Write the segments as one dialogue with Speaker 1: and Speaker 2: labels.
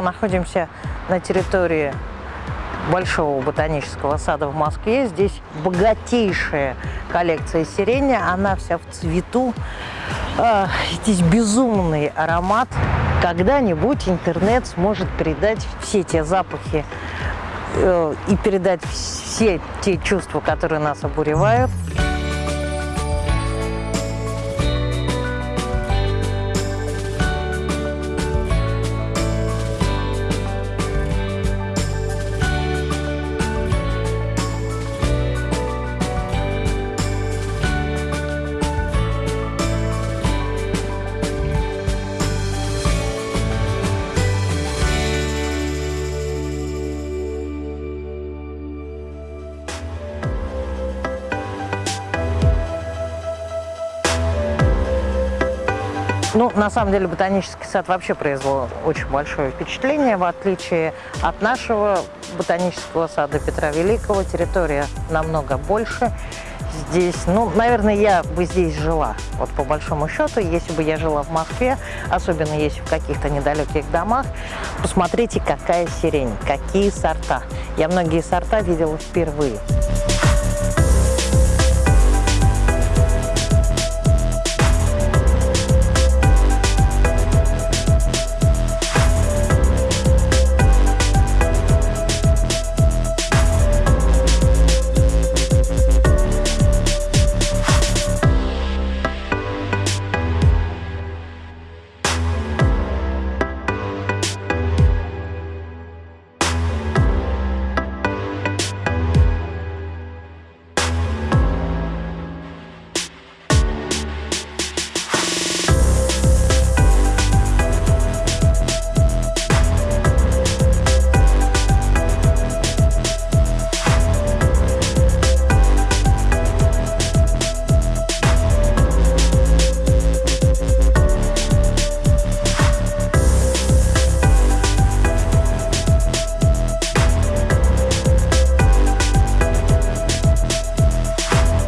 Speaker 1: Находимся на территории Большого ботанического сада в Москве. Здесь богатейшая коллекция сирени, она вся в цвету. А, здесь безумный аромат. Когда-нибудь интернет сможет передать все те запахи э, и передать все те чувства, которые нас обуревают. Ну, на самом деле, ботанический сад вообще произвел очень большое впечатление, в отличие от нашего ботанического сада Петра Великого. Территория намного больше. Здесь, ну, наверное, я бы здесь жила, вот по большому счету, если бы я жила в Москве, особенно если в каких-то недалеких домах, посмотрите, какая сирень, какие сорта. Я многие сорта видела впервые.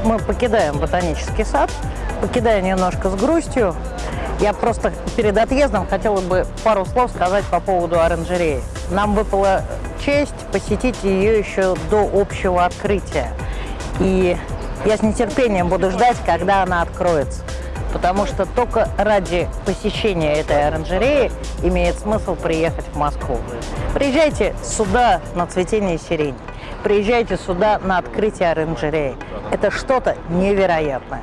Speaker 1: Мы покидаем ботанический сад, покидаем немножко с грустью. Я просто перед отъездом хотела бы пару слов сказать по поводу оранжереи. Нам выпала честь посетить ее еще до общего открытия. И я с нетерпением буду ждать, когда она откроется. Потому что только ради посещения этой оранжереи имеет смысл приехать в Москву. Приезжайте сюда на цветение сирени. Приезжайте сюда на открытие оранжереи. Это что-то невероятное.